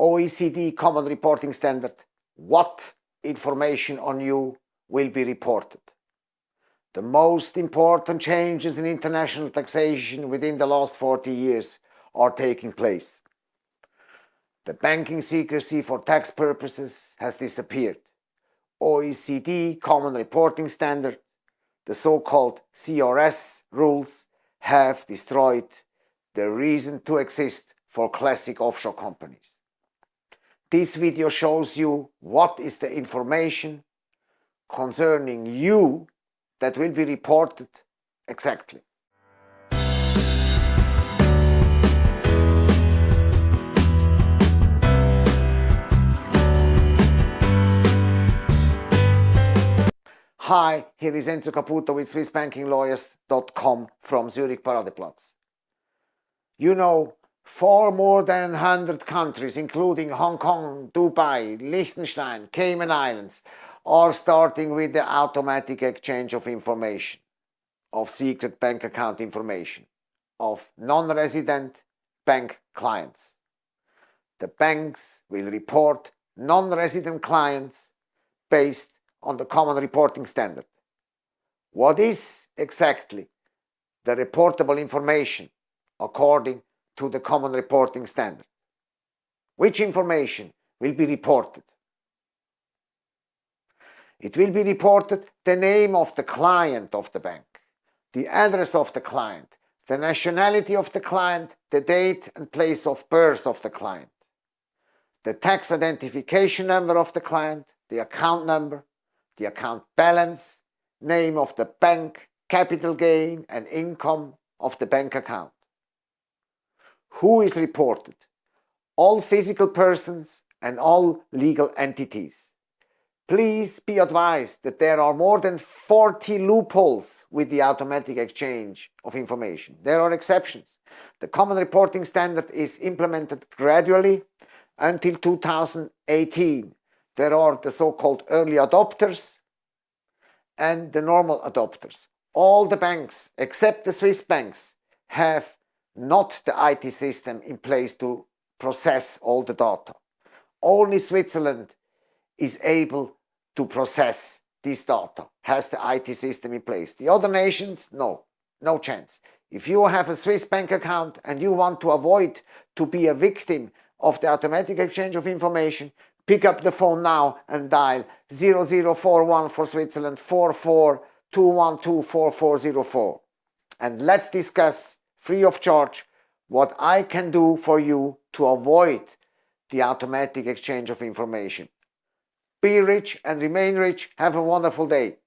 OECD Common Reporting Standard, what information on you will be reported. The most important changes in international taxation within the last 40 years are taking place. The banking secrecy for tax purposes has disappeared. OECD Common Reporting Standard, the so-called CRS rules, have destroyed the reason to exist for classic offshore companies. This video shows you what is the information concerning you that will be reported exactly. Hi, here is Enzo Caputo with SwissBankingLawyers.com from Zurich Paradeplatz. You know, far more than 100 countries, including Hong Kong, Dubai, Liechtenstein, Cayman Islands, are starting with the automatic exchange of information, of secret bank account information, of non-resident bank clients. The banks will report non-resident clients based on the common reporting standard. What is exactly the reportable information according to the common reporting standard? Which information will be reported? It will be reported the name of the client of the bank, the address of the client, the nationality of the client, the date and place of birth of the client, the tax identification number of the client, the account number, the account balance, name of the bank, capital gain and income of the bank account. Who is reported? All physical persons and all legal entities. Please be advised that there are more than 40 loopholes with the automatic exchange of information. There are exceptions. The Common Reporting Standard is implemented gradually until 2018 there are the so-called early adopters and the normal adopters. All the banks, except the Swiss banks, have not the IT system in place to process all the data. Only Switzerland is able to process this data, has the IT system in place. The other nations, no, no chance. If you have a Swiss bank account and you want to avoid to be a victim of the automatic exchange of information, Pick up the phone now and dial 0041 for Switzerland 44 and let's discuss free of charge what I can do for you to avoid the automatic exchange of information. Be rich and remain rich. Have a wonderful day.